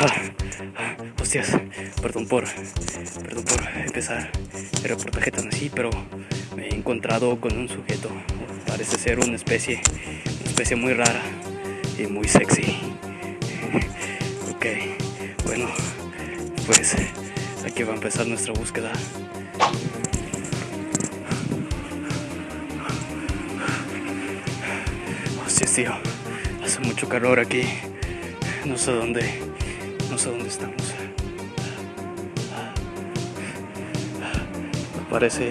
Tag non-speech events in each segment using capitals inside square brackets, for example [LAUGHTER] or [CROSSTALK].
Ah, hostias, perdón por, perdón por empezar el reportaje tan así, pero me he encontrado con un sujeto. Parece ser una especie, una especie muy rara y muy sexy. [LAUGHS] Ok, bueno, pues aquí va a empezar nuestra búsqueda. Hostias, tío, hace mucho calor aquí. No sé dónde, no sé dónde estamos. Parece,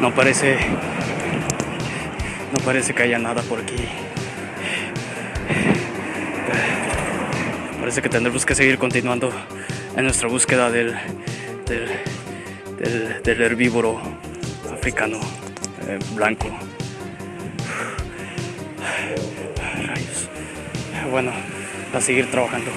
no parece, no parece que haya nada por aquí. Parece que tendremos que seguir continuando en nuestra búsqueda del, del, del, del herbívoro africano eh, blanco. Bueno, a seguir trabajando.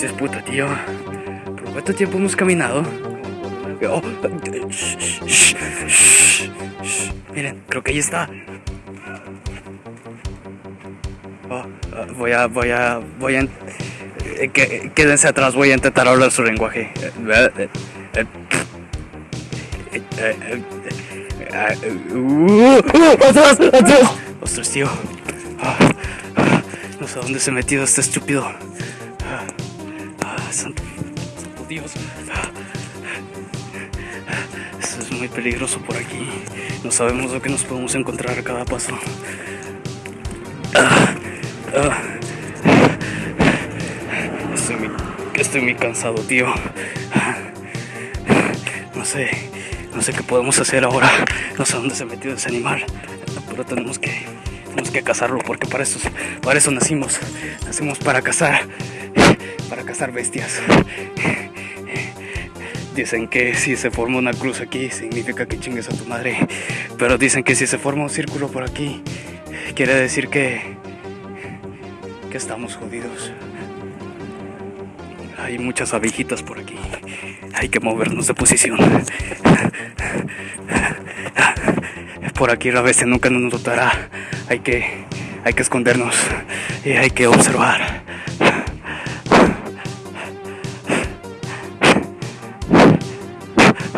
Si es puta, tío. ¿Por cuánto tiempo hemos caminado? Oh. Miren, creo que ahí está. Oh, ah, voy a, voy a, voy a. eh, quédense atrás, voy a intentar hablar su lenguaje. Eh, eh, eh, eh, eh, eh, eh, eh, uh, uh, ¡Atrás! ¡Atrás! Ostras, tío. Ah, ah, No sé dónde se ha metido este estúpido. Santo, santo Dios. Esto es muy peligroso por aquí. No sabemos lo que nos podemos encontrar a cada paso. Estoy muy, cansado, tío. No sé, no sé qué podemos hacer ahora. No sé dónde se ha metido ese animal. Pero tenemos que, tenemos que cazarlo porque para eso, para eso nacimos. Nacimos para cazar, para cazar bestias. Dicen que si se forma una cruz aquí significa que chingues a tu madre. Pero dicen que si se forma un círculo por aquí quiere decir que que estamos jodidos. Hay muchas abejitas por aquí. Hay que movernos de posición. Por aquí la bestia nunca nos notará. Hay que, hay que escondernos y hay que observar.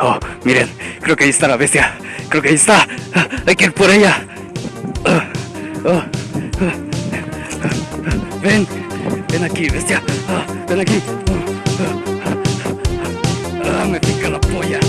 Oh, miren, creo que ahí está la bestia. Creo que ahí está. Hay que ir por ella. Oh, oh. Ven, ven aquí, bestia. Ven aquí. Ah, me pica la polla.